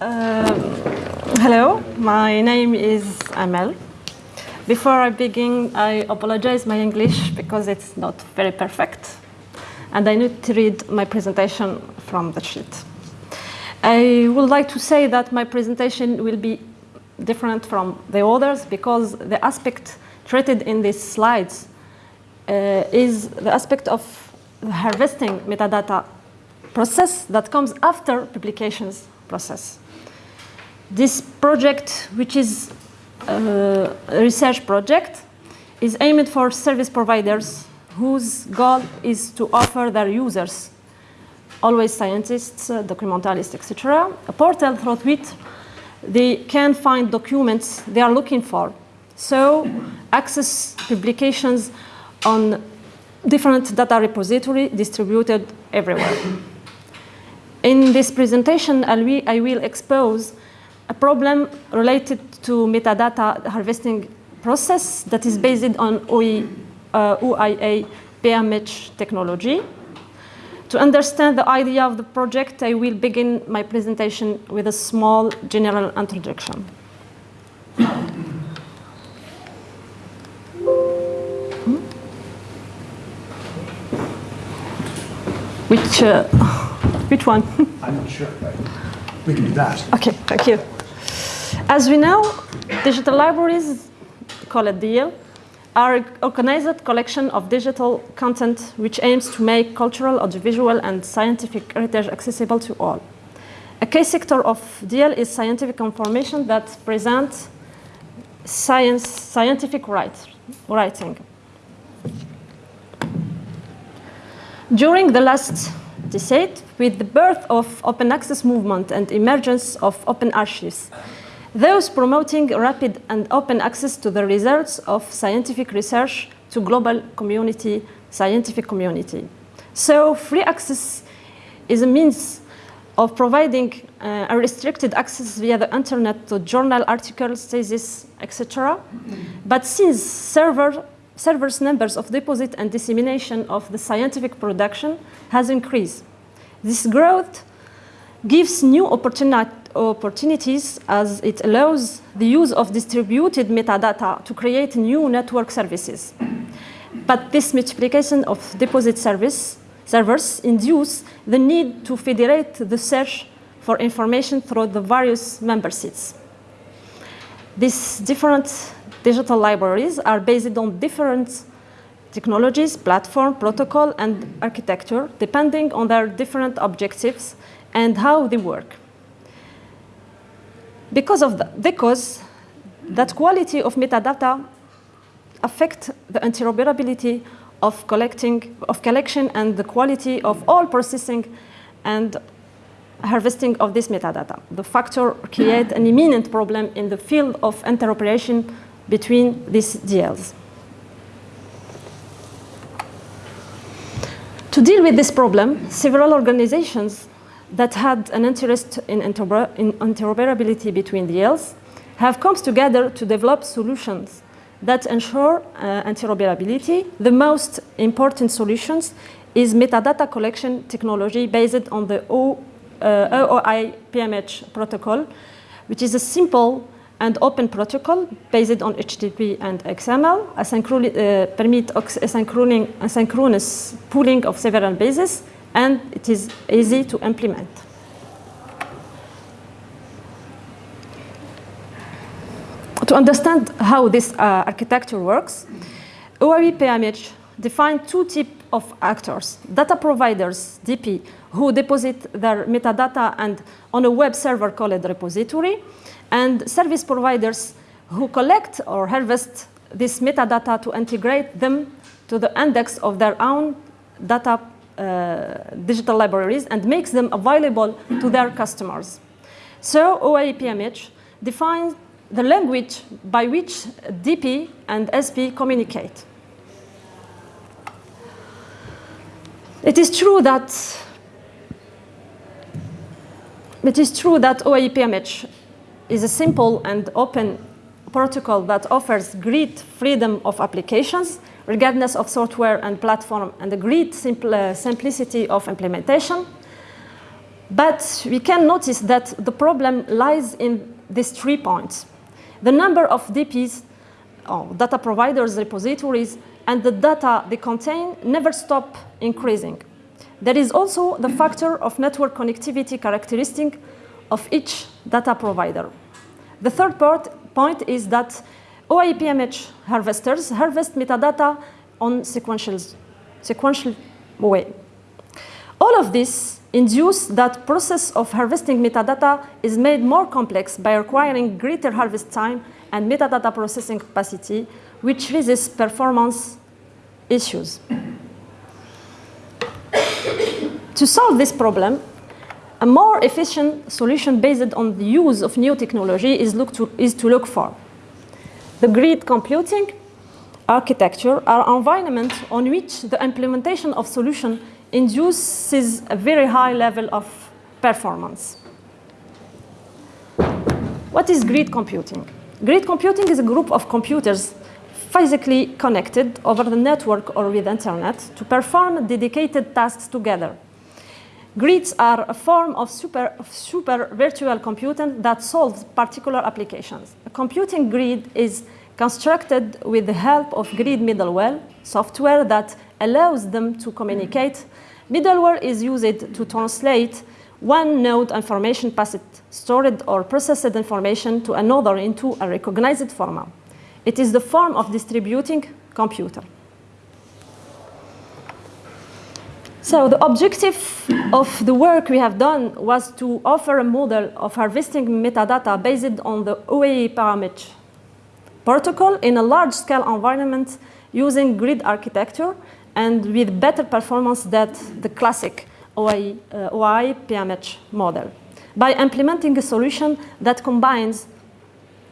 Uh, hello, my name is Amel. Before I begin, I apologize my English because it's not very perfect. And I need to read my presentation from the sheet. I would like to say that my presentation will be different from the others because the aspect treated in these slides uh, is the aspect of harvesting metadata process that comes after publications process. This project, which is uh, a research project, is aimed for service providers whose goal is to offer their users, always scientists, uh, documentalists, etc., a portal through which they can find documents they are looking for. So access publications on different data repository distributed everywhere. In this presentation, I will expose a problem related to metadata harvesting process that is based on OE, uh, OAI PMH technology. To understand the idea of the project, I will begin my presentation with a small general introduction. Which, uh, which one? I'm not sure, but we can do that. Okay, thank you. As we know, digital libraries, called DL, are an organized collection of digital content which aims to make cultural, audiovisual, and scientific heritage accessible to all. A key sector of DL is scientific information that presents science, scientific write, writing. During the last decade, with the birth of open access movement and emergence of open archives, those promoting rapid and open access to the results of scientific research to global community, scientific community. So free access is a means of providing uh, unrestricted access via the internet to journal articles, theses, etc. But since server, servers numbers of deposit and dissemination of the scientific production has increased, this growth gives new opportunity opportunities as it allows the use of distributed metadata to create new network services. But this multiplication of deposit service servers induce the need to federate the search for information through the various member seats. These different digital libraries are based on different technologies, platform, protocol, and architecture, depending on their different objectives and how they work. Because of the, because that quality of metadata affect the interoperability of collecting of collection and the quality of all processing and harvesting of this metadata. The factor create an imminent problem in the field of interoperation between these DLs. To deal with this problem, several organizations that had an interest in, interoper in interoperability between the DLs have come together to develop solutions that ensure uh, interoperability. The most important solutions is metadata collection technology based on the o, uh, OAI PMH protocol, which is a simple and open protocol based on HTTP and XML, uh, permit asynchronous pooling of several bases, and it is easy to implement. To understand how this uh, architecture works, OAI PMH define two types of actors. Data providers, DP, who deposit their metadata and on a web server called repository, and service providers who collect or harvest this metadata to integrate them to the index of their own data Uh, digital libraries and makes them available to their customers. So OAI PMH defines the language by which DP and SP communicate. It is true that it is true that OAI PMH is a simple and open protocol that offers great freedom of applications regardless of software and platform and the great simple, uh, simplicity of implementation. But we can notice that the problem lies in these three points. The number of DPs, or data providers, repositories, and the data they contain never stop increasing. There is also the factor of network connectivity characteristic of each data provider. The third part, point is that OAI-PMH harvesters harvest metadata on sequential, sequential way. All of this induce that process of harvesting metadata is made more complex by requiring greater harvest time and metadata processing capacity, which raises performance issues. to solve this problem, a more efficient solution based on the use of new technology is, to, is to look for the grid computing architecture are environment on which the implementation of solution induces a very high level of performance. What is grid computing? Grid computing is a group of computers physically connected over the network or with internet to perform dedicated tasks together. Grids are a form of super, super virtual computing that solves particular applications. A computing grid is constructed with the help of grid middleware, software that allows them to communicate. Middleware is used to translate one node information passed, stored or processed information to another into a recognized format. It is the form of distributing computer. So the objective of the work we have done was to offer a model of harvesting metadata based on the OAI parameter protocol in a large-scale environment using grid architecture and with better performance than the classic OI, OAI PMH model by implementing a solution that combines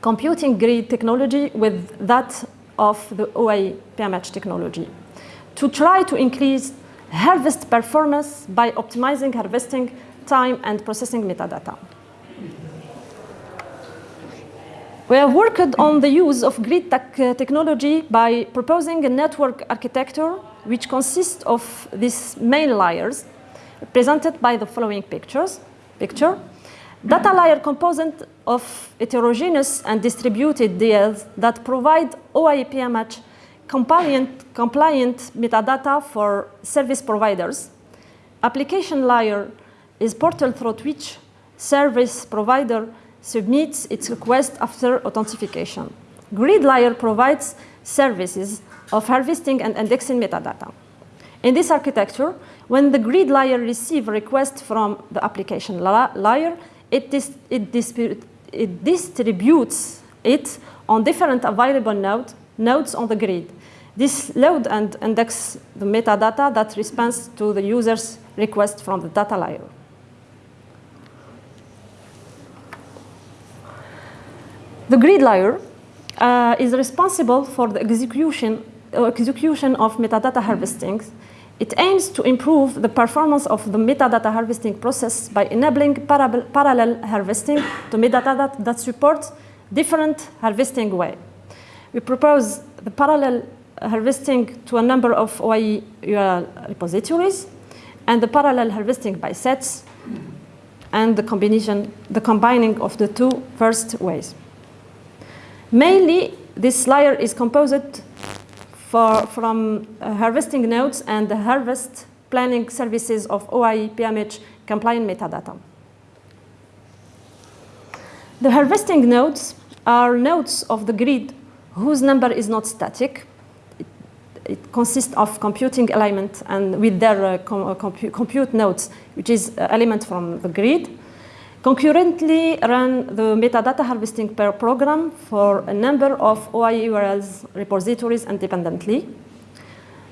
computing grid technology with that of the OAI PMH technology to try to increase harvest performance by optimizing harvesting time and processing metadata. We have worked on the use of grid uh, technology by proposing a network architecture which consists of these main layers presented by the following pictures. Picture. Data layer composed of heterogeneous and distributed DLs that provide OAI-PMH compliant, compliant metadata for service providers. Application layer is portal through which service provider submits its request after authentication. Grid layer provides services of harvesting and indexing metadata. In this architecture, when the grid layer receives a request from the application layer, it, dis it, it, distributes it on different available node, nodes on the grid. This load and index the metadata that responds to the user's request from the data layer. The grid layer uh, is responsible for the execution, uh, execution of metadata harvesting. It aims to improve the performance of the metadata harvesting process by enabling para parallel harvesting to metadata that supports different harvesting way. We propose the parallel harvesting to a number of OAI URL repositories and the parallel harvesting by sets and the combination, the combining of the two first ways. Mainly, this layer is composed for, from uh, harvesting nodes and the harvest planning services of OAI PMH compliant metadata. The harvesting nodes are nodes of the grid whose number is not static. It, consists of computing element and with their uh, com uh, compu compute nodes, which is uh, element from the grid. Concurrently run the metadata harvesting program for a number of OAI URLs repositories independently.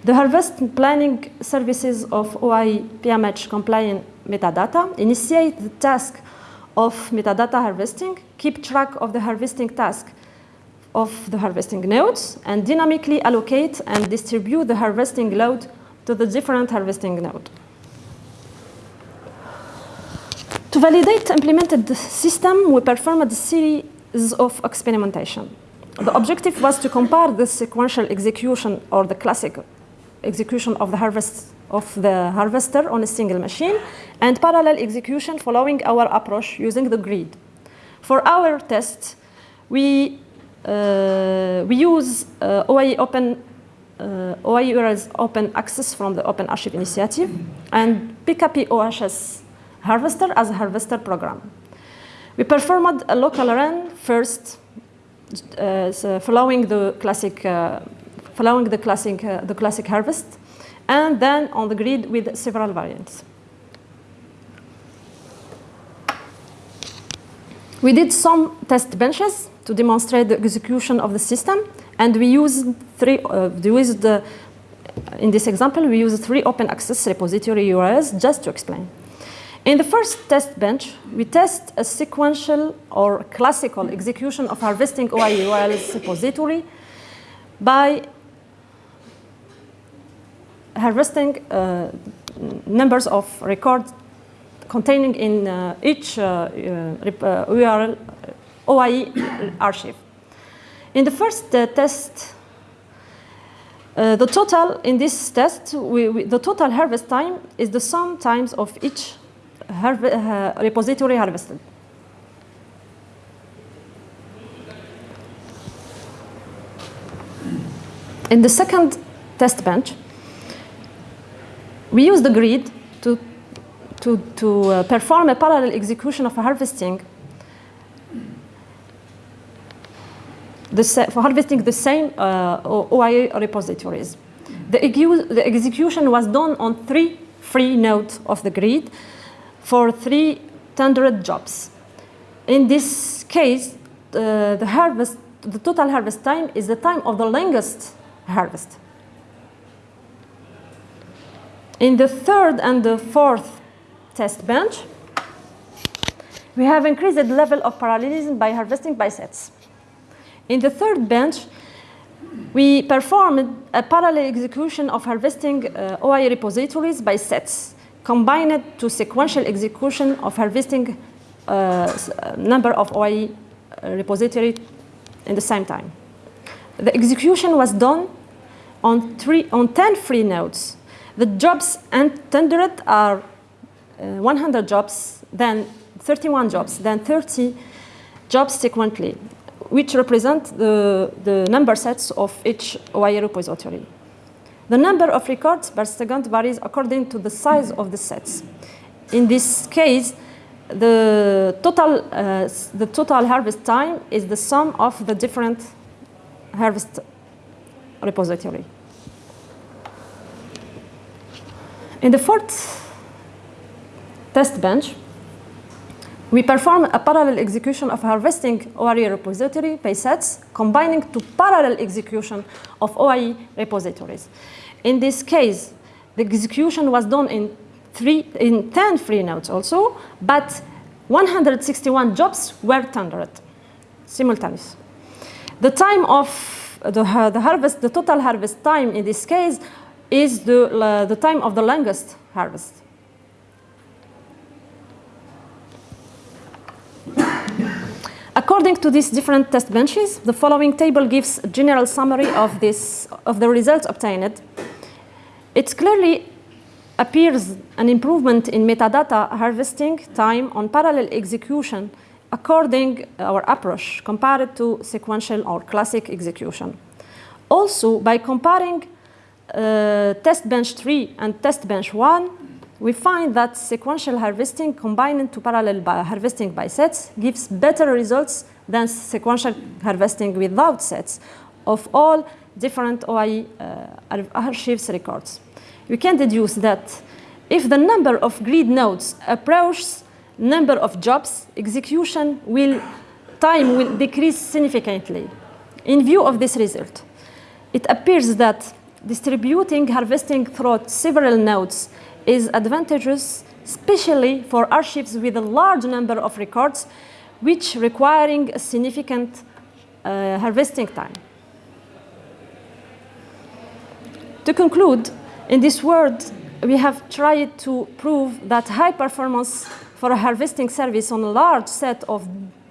The harvest planning services of OAI PMH compliant metadata initiate the task of metadata harvesting, keep track of the harvesting task of the harvesting nodes, and dynamically allocate and distribute the harvesting load to the different harvesting nodes. To validate implemented system, we performed a series of experimentation. The objective was to compare the sequential execution or the classic execution of the harvest of the harvester on a single machine and parallel execution following our approach using the grid. For our test, we, we use uh, OAI open uh, OAI URLs open access from the Open Archive Initiative and PKP OHS harvester as a harvester program. We performed a local run first, uh, so following the classic, uh, following the classic, uh, the classic harvest, and then on the grid with several variants. We did some test benches to demonstrate the execution of the system, and we used three. Uh, we used the, in this example, we used three open access repository URLs just to explain. In the first test bench, we test a sequential or classical execution of harvesting OAI URLs repository by harvesting uh, numbers of records containing in uh, each uh, URL OAI archive. In the first test, uh, the total in this test, we, we, the total harvest time is the sum times of each uh, repository harvested. In the second test bench, we use the grid to, to, to uh, perform a parallel execution of harvesting the for harvesting the same uh, OAI repositories. The, the, execution was done on three free nodes of the grid for 300 jobs. In this case, uh, the harvest, the total harvest time is the time of the longest harvest. In the third and the fourth test bench, we have increased the level of parallelism by harvesting by sets. In the third bench, we performed a parallel execution of harvesting uh, OAI repositories by sets, combined to sequential execution of harvesting uh, uh number of OAI uh, repository in the same time. The execution was done on, three, on 10 free nodes the jobs tendered are uh, 100 jobs, then 31 jobs, then 30 jobs sequentially, which represent the, the number sets of each OAI repository. The number of records per second varies according to the size of the sets. In this case, the total, uh, the total harvest time is the sum of the different harvest repository. In the fourth test bench, we perform a parallel execution of harvesting OAI repository by sets, combining to parallel execution of OAI repositories. In this case, the execution was done in, three, in 10 free nodes also, but 161 jobs were tendered simultaneously. The time of the, uh, the harvest, the total harvest time in this case is the, uh, the time of the longest harvest. According to these different test benches, the following table gives a general summary of, this, of the results obtained. It clearly appears an improvement in metadata harvesting time on parallel execution according our approach compared to sequential or classic execution. Also, by comparing uh, test bench 3 and test bench 1, we find that sequential harvesting combined to parallel by harvesting by sets gives better results than sequential harvesting without sets of all different OAI uh, archives records. We can deduce that if the number of grid nodes approaches number of jobs, execution will time will decrease significantly. In view of this result, it appears that distributing harvesting through several nodes is advantageous, especially for archives with a large number of records, which requiring a significant uh, harvesting time. To conclude, in this word, we have tried to prove that high performance for a harvesting service on a large set of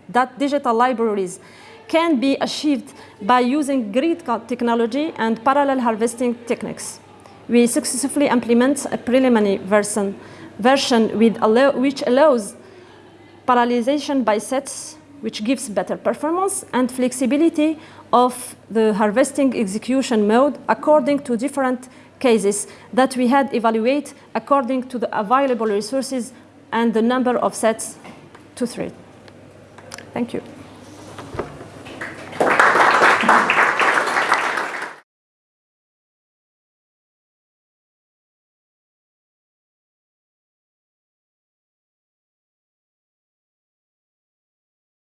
that digital libraries can be achieved by using grid technology and parallel harvesting techniques. We successfully implement a preliminary version, version which allows parallelization by sets, which gives better performance and flexibility of the harvesting execution mode according to different cases that we had evaluate according to the available resources and the number of sets to thread. Thank you.